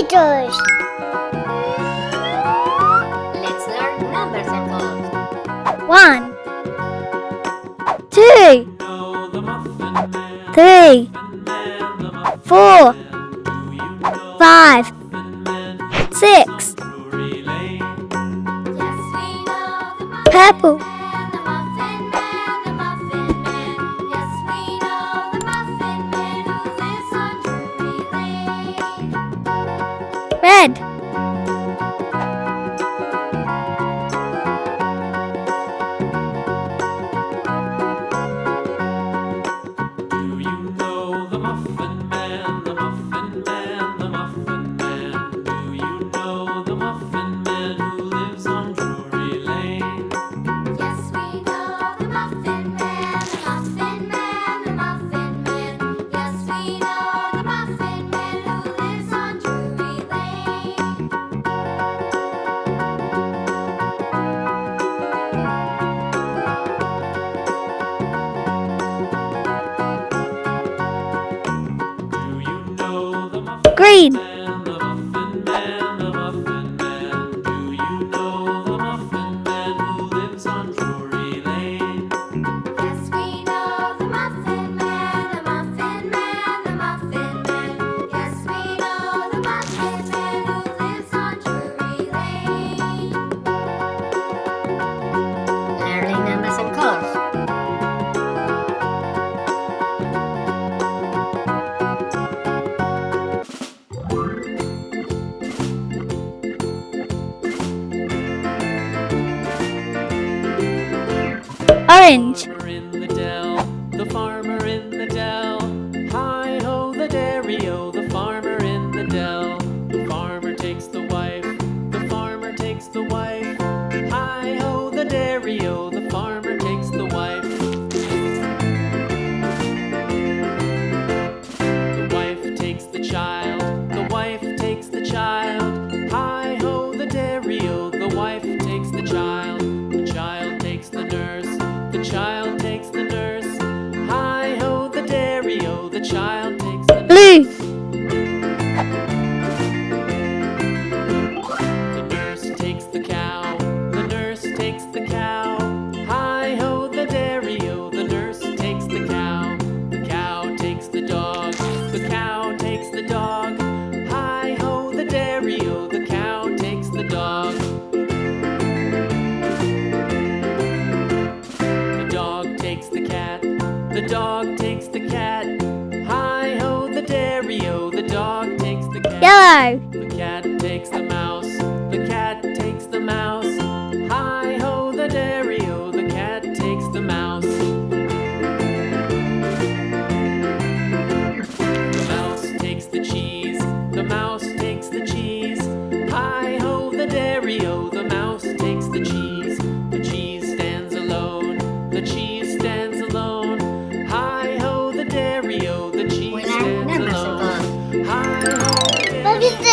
meters. Let's learn numbers and codes. One, two, three, four, five, six. Purple. grade. orange. Ali! The nurse takes the cow, the nurse takes the cow. Hi ho, the dairy o, the nurse takes the cow. The cow takes the dog, the cow takes the dog. Hi ho, the dairy o, the cow takes the dog. The dog takes the cat, the dog takes the cat. Dario, the dog takes the cat. Yellow. The cat takes the mouse. Biz